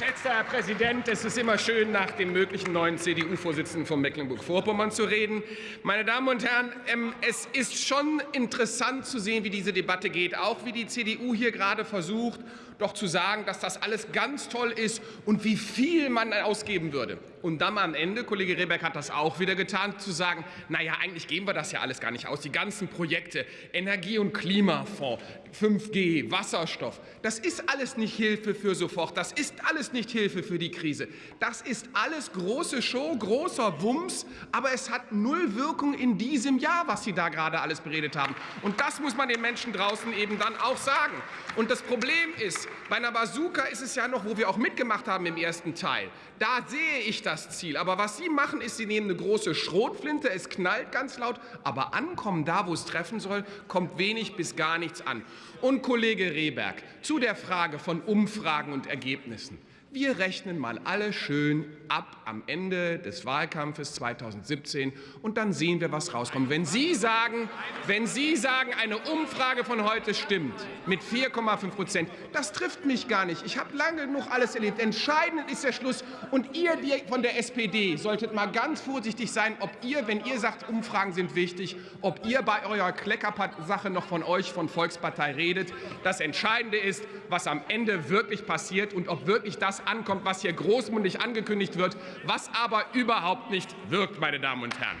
Geschätzter Herr Präsident, es ist immer schön, nach dem möglichen neuen CDU-Vorsitzenden von Mecklenburg-Vorpommern zu reden. Meine Damen und Herren, ähm, es ist schon interessant zu sehen, wie diese Debatte geht, auch wie die CDU hier gerade versucht, doch zu sagen, dass das alles ganz toll ist und wie viel man ausgeben würde. Und dann am Ende, Kollege Rehberg hat das auch wieder getan, zu sagen, naja, eigentlich geben wir das ja alles gar nicht aus. Die ganzen Projekte, Energie- und Klimafonds, 5G, Wasserstoff, das ist alles nicht Hilfe für sofort. Das ist alles nicht Hilfe für die Krise. Das ist alles große Show, großer Wumms, aber es hat null Wirkung in diesem Jahr, was Sie da gerade alles beredet haben. Und das muss man den Menschen draußen eben dann auch sagen. Und das Problem ist, bei einer Bazooka ist es ja noch, wo wir auch mitgemacht haben im ersten Teil. Da sehe ich das Ziel. Aber was Sie machen, ist, Sie nehmen eine große Schrotflinte, es knallt ganz laut, aber ankommen da, wo es treffen soll, kommt wenig bis gar nichts an. Und Kollege Rehberg, zu der Frage von Umfragen und Ergebnissen. Wir rechnen mal alle schön ab am Ende des Wahlkampfes 2017 und dann sehen wir, was rauskommt. Wenn Sie sagen, wenn Sie sagen, eine Umfrage von heute stimmt mit 4,5 Prozent, das trifft mich gar nicht. Ich habe lange genug alles erlebt. Entscheidend ist der Schluss. Und ihr die von der SPD solltet mal ganz vorsichtig sein, ob ihr, wenn ihr sagt, Umfragen sind wichtig, ob ihr bei eurer Kleckersache noch von euch, von Volkspartei redet. Das Entscheidende ist, was am Ende wirklich passiert und ob wirklich das ankommt, was hier großmundig angekündigt wird, was aber überhaupt nicht wirkt, meine Damen und Herren.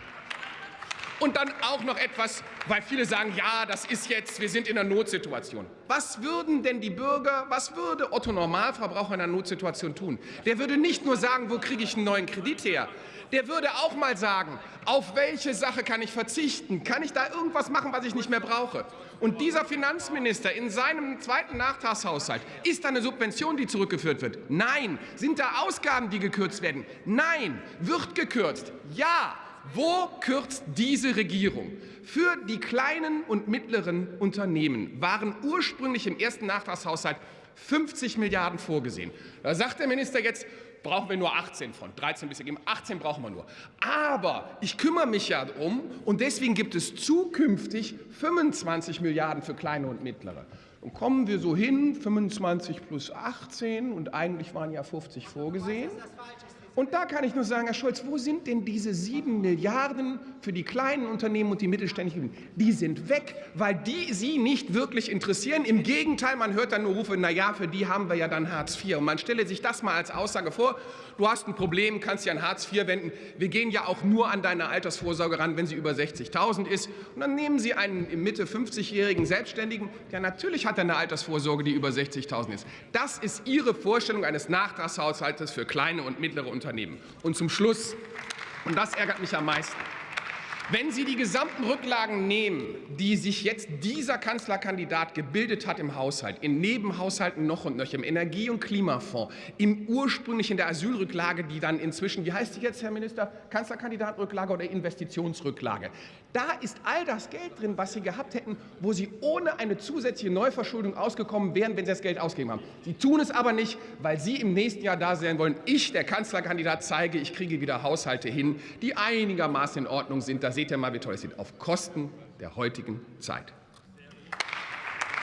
Und dann auch noch etwas, weil viele sagen, ja, das ist jetzt, wir sind in einer Notsituation. Was würden denn die Bürger, was würde Otto Normalverbraucher in einer Notsituation tun? Der würde nicht nur sagen, wo kriege ich einen neuen Kredit her? Der würde auch mal sagen, auf welche Sache kann ich verzichten? Kann ich da irgendwas machen, was ich nicht mehr brauche? Und dieser Finanzminister in seinem zweiten Nachtragshaushalt, ist da eine Subvention, die zurückgeführt wird? Nein. Sind da Ausgaben, die gekürzt werden? Nein. Wird gekürzt? Ja. Wo kürzt diese Regierung? Für die kleinen und mittleren Unternehmen waren ursprünglich im ersten Nachtragshaushalt 50 Milliarden vorgesehen. Da sagt der Minister jetzt, brauchen wir nur 18 von. 13 bis geben, 18 brauchen wir nur. Aber ich kümmere mich ja um und deswegen gibt es zukünftig 25 Milliarden für kleine und mittlere. Und kommen wir so hin, 25 plus 18 und eigentlich waren ja 50 vorgesehen. Und da kann ich nur sagen, Herr Scholz, wo sind denn diese sieben Milliarden für die kleinen Unternehmen und die mittelständischen? Die sind weg, weil die Sie nicht wirklich interessieren. Im Gegenteil, man hört dann nur Rufe, na ja, für die haben wir ja dann Hartz IV. Und man stelle sich das mal als Aussage vor, du hast ein Problem, kannst dich an Hartz IV wenden. Wir gehen ja auch nur an deine Altersvorsorge ran, wenn sie über 60.000 ist. Und dann nehmen Sie einen im Mitte 50-jährigen Selbstständigen, der natürlich hat eine Altersvorsorge, die über 60.000 ist. Das ist Ihre Vorstellung eines Nachtragshaushaltes für kleine und mittlere Unternehmen. Unternehmen. Und zum Schluss, und das ärgert mich am meisten, wenn Sie die gesamten Rücklagen nehmen, die sich jetzt dieser Kanzlerkandidat gebildet hat im Haushalt, in Nebenhaushalten noch und noch, im Energie- und Klimafonds, im ursprünglich in der Asylrücklage, die dann inzwischen, wie heißt die jetzt, Herr Minister, Kanzlerkandidatrücklage oder Investitionsrücklage, da ist all das Geld drin, was Sie gehabt hätten, wo Sie ohne eine zusätzliche Neuverschuldung ausgekommen wären, wenn Sie das Geld ausgegeben haben. Sie tun es aber nicht, weil Sie im nächsten Jahr da sein wollen. Ich, der Kanzlerkandidat, zeige, ich kriege wieder Haushalte hin, die einigermaßen in Ordnung sind. Da seht ihr mal, wie toll es sieht, auf Kosten der heutigen Zeit.